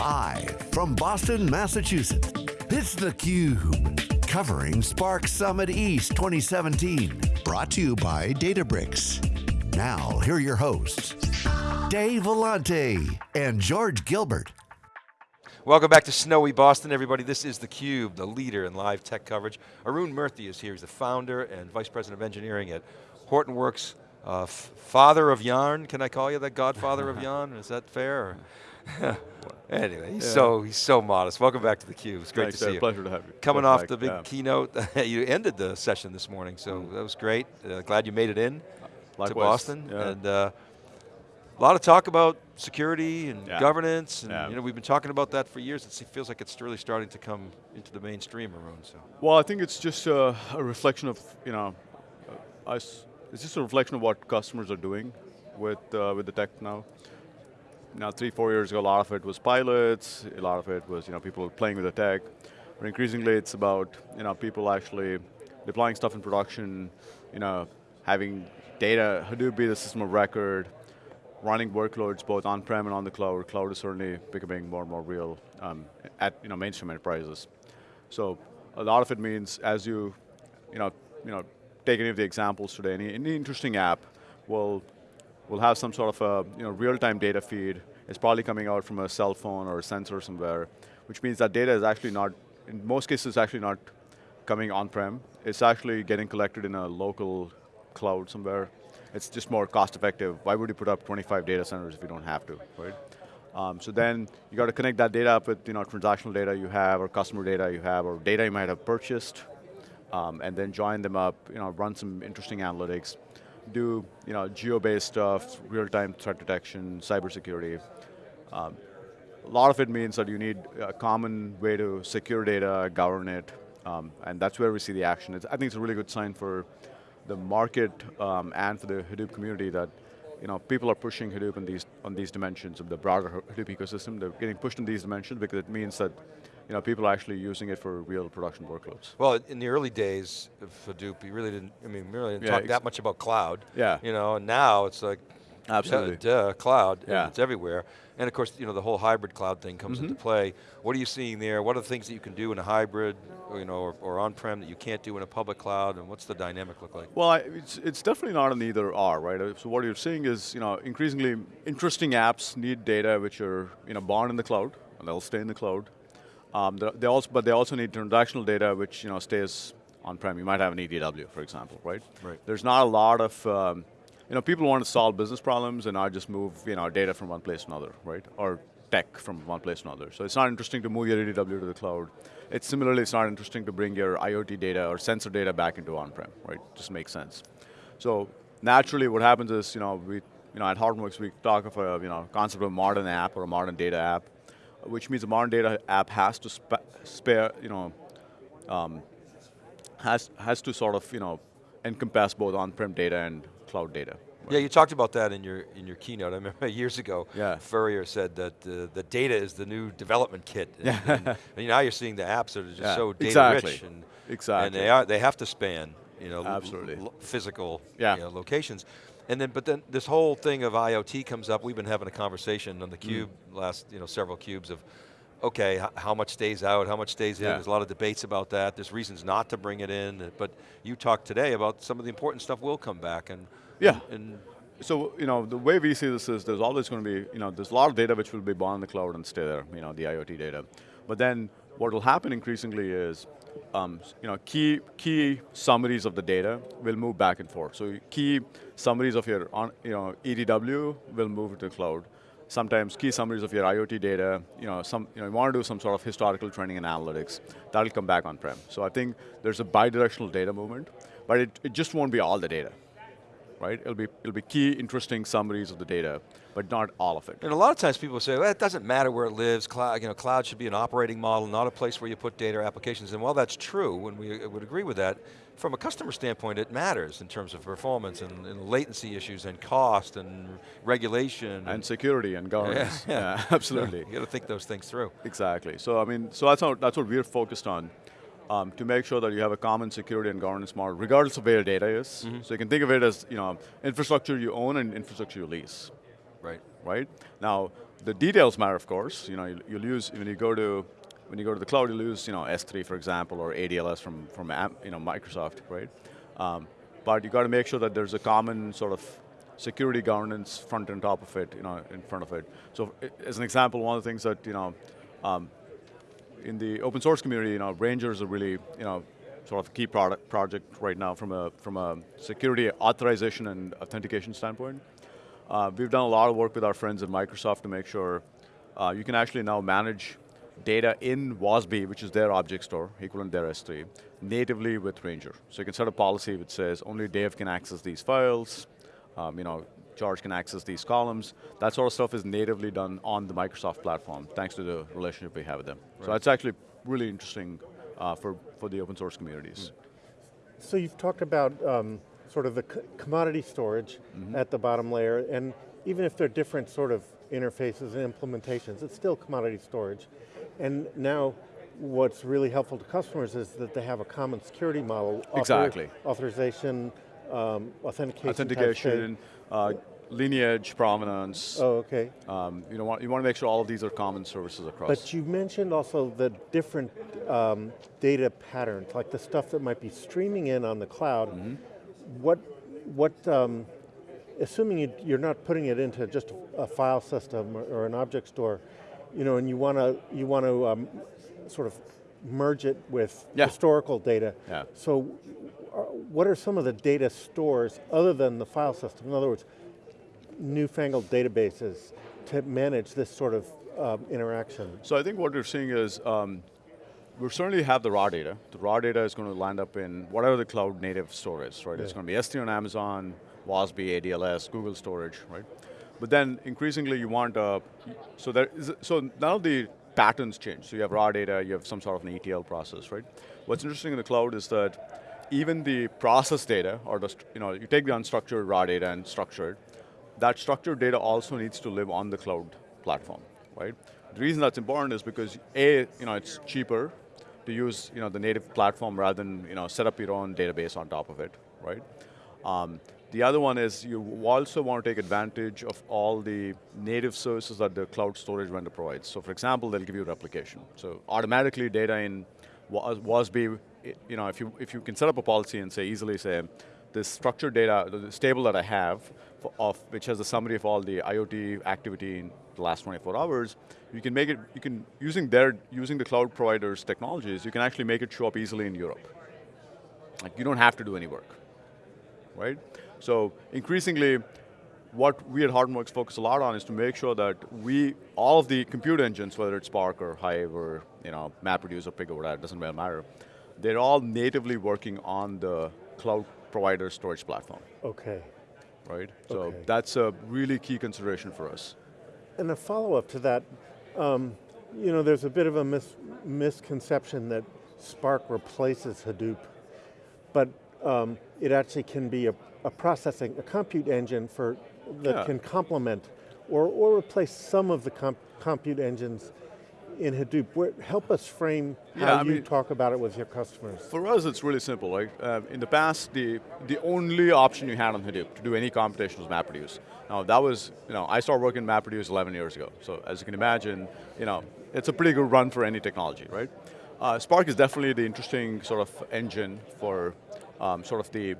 Live from Boston, Massachusetts, it's theCUBE. Covering Spark Summit East 2017. Brought to you by Databricks. Now, here are your hosts, Dave Vellante and George Gilbert. Welcome back to snowy Boston, everybody. This is theCUBE, the leader in live tech coverage. Arun Murthy is here, he's the founder and vice president of engineering at Hortonworks, uh, father of yarn, can I call you the godfather of yarn? Is that fair? anyway, he's yeah. so he's so modest. Welcome back to theCUBE. It's great Thanks, to see you. Pleasure to have you. Coming off back. the big yeah. keynote, you ended the session this morning, so mm. that was great. Uh, glad you made it in Likewise. to Boston. Yeah. And uh, a lot of talk about security and governance, and you know we've been talking about that for years. It feels like it's really starting to come into the mainstream, Arun. So. Well, I think it's just a, a reflection of you know, us. It's just a reflection of what customers are doing with uh, with the tech now. Now, three, four years ago, a lot of it was pilots. A lot of it was you know people playing with the tech. But increasingly, it's about you know people actually deploying stuff in production. You know, having data Hadoop be the system of record, running workloads both on-prem and on the cloud. Cloud is certainly becoming more and more real um, at you know mainstream enterprises. So a lot of it means as you, you know, you know, take any of the examples today, any, any interesting app will will have some sort of a you know real-time data feed. It's probably coming out from a cell phone or a sensor somewhere, which means that data is actually not, in most cases, actually not coming on-prem. It's actually getting collected in a local cloud somewhere it's just more cost effective. Why would you put up 25 data centers if you don't have to, right? Um, so then you got to connect that data up with you know transactional data you have, or customer data you have, or data you might have purchased, um, and then join them up. You know, run some interesting analytics, do you know geo-based stuff, real-time threat detection, cybersecurity. Um, a lot of it means that you need a common way to secure data, govern it, um, and that's where we see the action. It's, I think it's a really good sign for the market um, and for the Hadoop community that you know, people are pushing Hadoop on these, on these dimensions of the broader Hadoop ecosystem. They're getting pushed in these dimensions because it means that you know, people are actually using it for real production workloads. Well, in the early days of Hadoop, you really didn't, I mean, really didn't yeah, talk that much about cloud. Yeah. You know, and now it's like, Absolutely. Duh, duh, cloud, yeah. it's everywhere. And of course, you know, the whole hybrid cloud thing comes mm -hmm. into play. What are you seeing there? What are the things that you can do in a hybrid, or, you know, or, or on-prem that you can't do in a public cloud, and what's the dynamic look like? Well, I, it's, it's definitely not an either or, right? So what you're seeing is, you know, increasingly interesting apps need data which are, you know, born in the cloud, and they'll stay in the cloud. Um, they also, but they also need transactional data which, you know, stays on-prem. You might have an EDW, for example, right? Right. There's not a lot of, um, you know, people want to solve business problems and not just move, you know, data from one place to another, right? Or tech from one place to another. So it's not interesting to move your EDW to the cloud. It's similarly, it's not interesting to bring your IoT data or sensor data back into on-prem, right? Just makes sense. So naturally, what happens is, you know, we, you know, at Hortonworks, we talk of a, you know, concept of a modern app or a modern data app, which means a modern data app has to spa spare, you know, um, has has to sort of, you know, encompass both on-prem data and cloud data. Yeah, you talked about that in your in your keynote. I remember years ago, yeah. Furrier said that uh, the data is the new development kit. And, and, and now you're seeing the apps that are just yeah, so data exactly. rich, and, exactly. and they are they have to span you know Absolutely. physical yeah. you know, locations. And then, but then this whole thing of IoT comes up. We've been having a conversation on the cube mm. last, you know, several cubes of, okay, how much stays out, how much stays in. Yeah. There's a lot of debates about that. There's reasons not to bring it in. But you talked today about some of the important stuff will come back, and yeah, and so, you know, the way we see this is there's always going to be, you know, there's a lot of data which will be born in the cloud and stay there, you know, the IoT data. But then what will happen increasingly is, um, you know, key, key summaries of the data will move back and forth. So key summaries of your, on, you know, EDW will move to the cloud. Sometimes key summaries of your IoT data, you know, some, you know, you want to do some sort of historical training and analytics, that'll come back on-prem. So I think there's a bidirectional data movement, but it, it just won't be all the data right? It'll be, it'll be key, interesting summaries of the data, but not all of it. And a lot of times people say, well, it doesn't matter where it lives, cloud, you know, cloud should be an operating model, not a place where you put data or applications, and while that's true, and we uh, would agree with that, from a customer standpoint, it matters in terms of performance and, and latency issues and cost and regulation. And, and security and governance, yeah, yeah. yeah absolutely. you got to think those things through. Exactly, so I mean, so that's, how, that's what we're focused on um, to make sure that you have a common security and governance model, regardless of where your data is. Mm -hmm. So you can think of it as you know, infrastructure you own and infrastructure you lease. Right. Right? Now, the details matter, of course. You know, you'll, you'll use, when you go to when you go to the cloud, you'll use you know, S3, for example, or ADLS from, from you know, Microsoft, right? Um, but you got to make sure that there's a common sort of security governance front and top of it, you know, in front of it. So as an example, one of the things that, you know, um, in the open source community, you know, Ranger is a really, you know, sort of key product project right now from a, from a security authorization and authentication standpoint. Uh, we've done a lot of work with our friends at Microsoft to make sure uh, you can actually now manage data in WASB, which is their object store, equivalent their S3, natively with Ranger. So you can set a policy which says only Dave can access these files, um, you know, George can access these columns. That sort of stuff is natively done on the Microsoft platform, thanks to the relationship we have with them. Right. So that's actually really interesting uh, for, for the open source communities. Mm. So you've talked about um, sort of the commodity storage mm -hmm. at the bottom layer, and even if they're different sort of interfaces and implementations, it's still commodity storage. And now, what's really helpful to customers is that they have a common security model. Exactly. Author, authorization, um, authentication. Authentication, uh, lineage, provenance. Oh, okay. Um, you, know, want, you want to make sure all of these are common services across. But you mentioned also the different um, data patterns, like the stuff that might be streaming in on the cloud. Mm -hmm. What, what um, assuming you, are not putting it into just a file system or, or an object store, you know, and you want to you want to um, sort of merge it with yeah. historical data. Yeah. So, what are some of the data stores other than the file system? In other words, newfangled databases to manage this sort of um, interaction. So I think what we're seeing is um, we certainly have the raw data. The raw data is going to land up in whatever the cloud native store is, right? Yeah. It's going to be S3 on Amazon, WASB, ADLS, Google storage, right? But then increasingly you want, uh, so there is, so now the patterns change. So you have raw data, you have some sort of an ETL process, right? What's interesting in the cloud is that even the process data, or the, you know, you take the unstructured raw data and structure it, that structured data also needs to live on the cloud platform, right? The reason that's important is because A, you know, it's cheaper to use you know, the native platform rather than you know, set up your own database on top of it, right? Um, the other one is you also want to take advantage of all the native services that the cloud storage vendor provides. So for example, they'll give you replication. So automatically data in WASB, you know, if you, if you can set up a policy and say, easily say, this structured data, the table that I have, of which has a summary of all the IoT activity in the last 24 hours, you can make it, you can, using their, using the cloud providers technologies, you can actually make it show up easily in Europe. Like you don't have to do any work, right? So increasingly, what we at Hortonworks focus a lot on is to make sure that we, all of the compute engines, whether it's Spark or Hive or you know, MapReduce or Pig or whatever, doesn't really matter, they're all natively working on the cloud provider storage platform. Okay. Right, so okay. that's a really key consideration for us. And a follow-up to that, um, you know, there's a bit of a mis misconception that Spark replaces Hadoop, but um, it actually can be a a processing, a compute engine for that yeah. can complement or, or replace some of the comp compute engines in Hadoop. Where, help us frame how yeah, you mean, talk about it with your customers. For us, it's really simple. Right? Uh, in the past, the, the only option you had on Hadoop to do any computation was MapReduce. Now that was, you know, I started working in MapReduce 11 years ago. So as you can imagine, you know, it's a pretty good run for any technology, right? Uh, Spark is definitely the interesting sort of engine for um, sort of the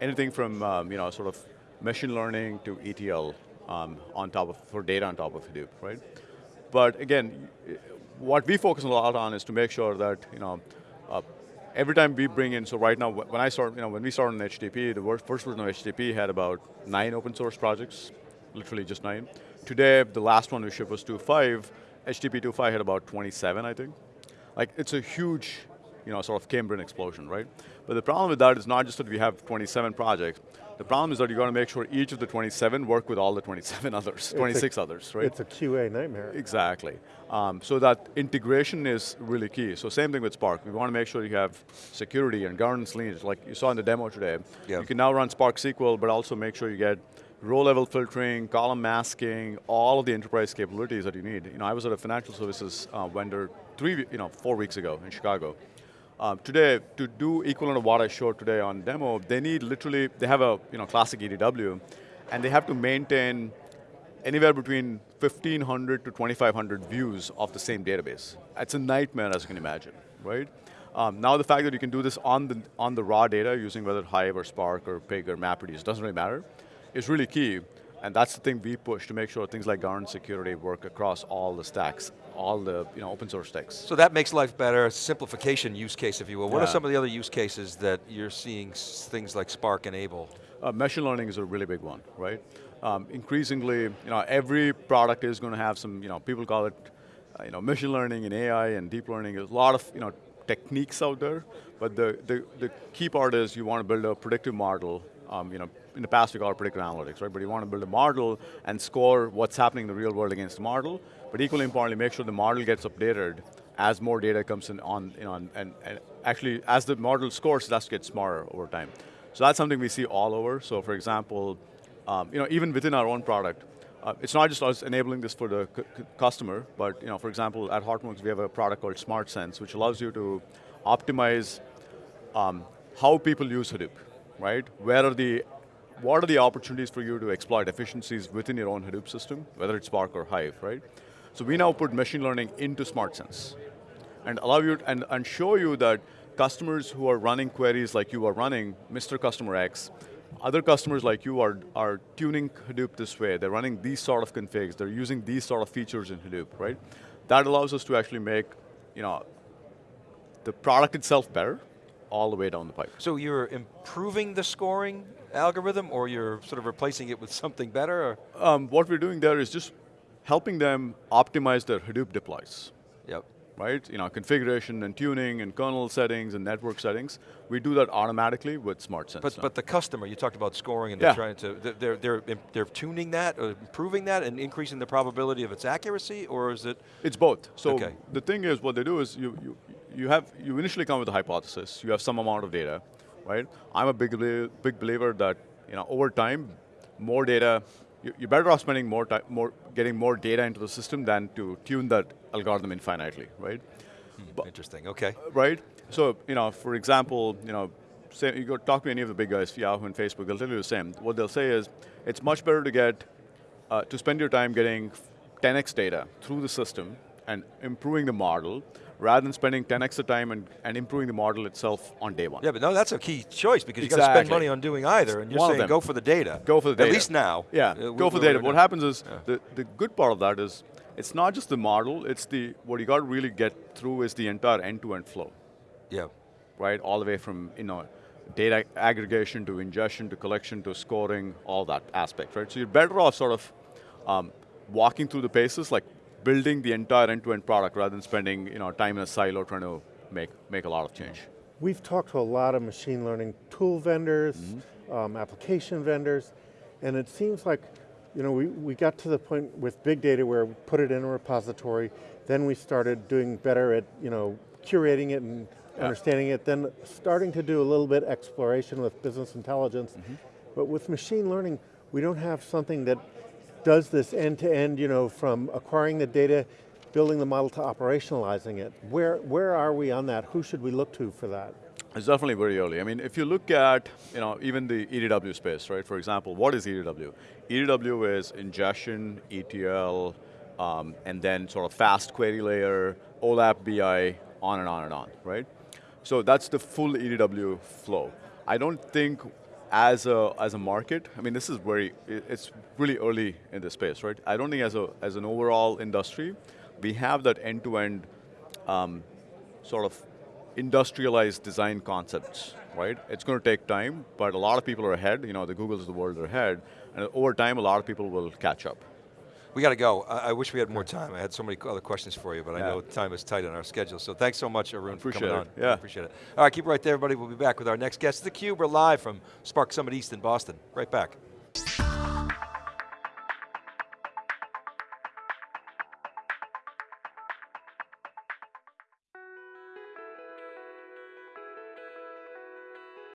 anything from um, you know sort of machine learning to ETL um, on top of for data on top of Hadoop, right? But again, what we focus a lot on is to make sure that you know uh, every time we bring in. So right now, when I start, you know, when we started on HDP, the first version of HDP had about nine open source projects, literally just nine. Today, the last one we shipped was 2.5. HDP 2.5 had about 27, I think. Like, it's a huge you know, sort of Cambrian explosion, right? But the problem with that is not just that we have 27 projects, the problem is that you got to make sure each of the 27 work with all the 27 others, 26 a, others, right? It's a QA nightmare. Exactly. Um, so that integration is really key. So same thing with Spark. We want to make sure you have security and governance lineage, like you saw in the demo today. Yeah. You can now run Spark SQL, but also make sure you get row level filtering, column masking, all of the enterprise capabilities that you need. You know, I was at a financial services uh, vendor three, you know, four weeks ago in Chicago. Um, today, to do equivalent of what I showed today on demo, they need literally, they have a you know, classic EDW, and they have to maintain anywhere between 1,500 to 2,500 views of the same database. It's a nightmare, as you can imagine, right? Um, now the fact that you can do this on the, on the raw data using whether Hive or Spark or Pig or MapReduce, doesn't really matter, is really key. And that's the thing we push to make sure things like governance security work across all the stacks, all the you know, open source stacks. So that makes life better, simplification use case, if you will. What Yeah. are some of the other use cases that you're seeing things like Spark enable? Uh, machine learning is a really big one, right? Um, increasingly, you know, every product is going to have some, you know, people call it, uh, you know, machine learning and AI and deep learning. There's a lot of, you know, techniques out there, but the, the, the key part is you want to build a predictive model. Um, you know, in the past we call it predictive analytics, right? But you want to build a model and score what's happening in the real world against the model, but equally importantly, make sure the model gets updated as more data comes in on, you know, and, and, and actually as the model scores, to get smarter over time. So that's something we see all over. So for example, um, you know, even within our own product, uh, it's not just us enabling this for the cu- cu- customer, but you know, for example, at Hortonworks we have a product called Smart Sense, which allows you to optimize um, how people use Hadoop, right? Where are the, what are the opportunities for you to exploit efficiencies within your own Hadoop system, whether it's Spark or Hive, right? So we now put machine learning into Smart Sense and allow you and, and show you that customers who are running queries like you are running, Mr. Customer X, other customers like you are, are tuning Hadoop this way, they're running these sort of configs, they're using these sort of features in Hadoop, right? That allows us to actually make, you know, the product itself better, all the way down the pipe. So you're improving the scoring algorithm or you're sort of replacing it with something better? Um, what we're doing there is just helping them optimize their Hadoop deploys. Yep. right? You know, configuration and tuning and kernel settings and network settings. We do that automatically with SmartSense. But, now. but the customer, you talked about scoring and Yeah. they're trying to, they're, they're, they're, they're tuning that, or improving that and increasing the probability of its accuracy, or is it, It's both. So Okay. the thing is, what they do is you, you, you have you initially come with a hypothesis. You have some amount of data, right? I'm a big big believer that you know over time, more data. you- You're better off spending more time, more getting more data into the system than to tune that algorithm infinitely, right? But- interesting, okay. right? So, you know, for example, you know, say you go talk to any of the big guys, Yahoo and Facebook, they'll tell you the same. What they'll say is, it's much better to get, uh, to spend your time getting 10x data through the system and improving the model, rather than spending 10x the time and, and improving the model itself on day one. Yeah, but no, that's a key choice because you got to spend money on doing either, and you're One saying go for the data. Go for the data. At least now. Yeah, Uh, go for the data. What happens is, the, the good part of that is, it's not just the model, it's the, what you got to really get through is the entire end-to-end flow. Yeah. right? All the way from you know data aggregation to ingestion to collection to scoring, all that aspect, right? So you're better off sort of um, walking through the paces, like building the entire end-to-end product rather than spending you know time in a silo trying to make make a lot of change. We've talked to a lot of machine learning tool vendors, um, application vendors, and it seems like you know, we, we got to the point with big data where we put it in a repository, then we started doing better at you know, curating it and understanding it, then starting to do a little bit exploration with business intelligence. But with machine learning, we don't have something that does this end to end, you know, from acquiring the data, building the model to operationalizing it. Where, where are we on that? Who should we look to for that? It's definitely very early. I mean, if you look at, you know, even the EDW space, right? For example, what is EDW? EDW is ingestion, ETL, um, and then sort of fast query layer, OLAP BI, on and on and on, right? So that's the full EDW flow. I don't think as a, as a market, I mean, this is very, it's really early in the space, right? I don't think as, a, as an overall industry, we have that end-to-end um, sort of industrialized design concepts, right? It's going to take time, but a lot of people are ahead. You know, the Googles of the world are ahead, and over time, a lot of people will catch up. We got to go. I, I wish we had more time. I had so many other questions for you, but I know time is tight on our schedule. So thanks so much, Arun, for coming it. on. Yeah. Appreciate it. All right, keep it right there, everybody. We'll be back with our next guest. The Cube, we're live from Spark Summit East in Boston. Right back.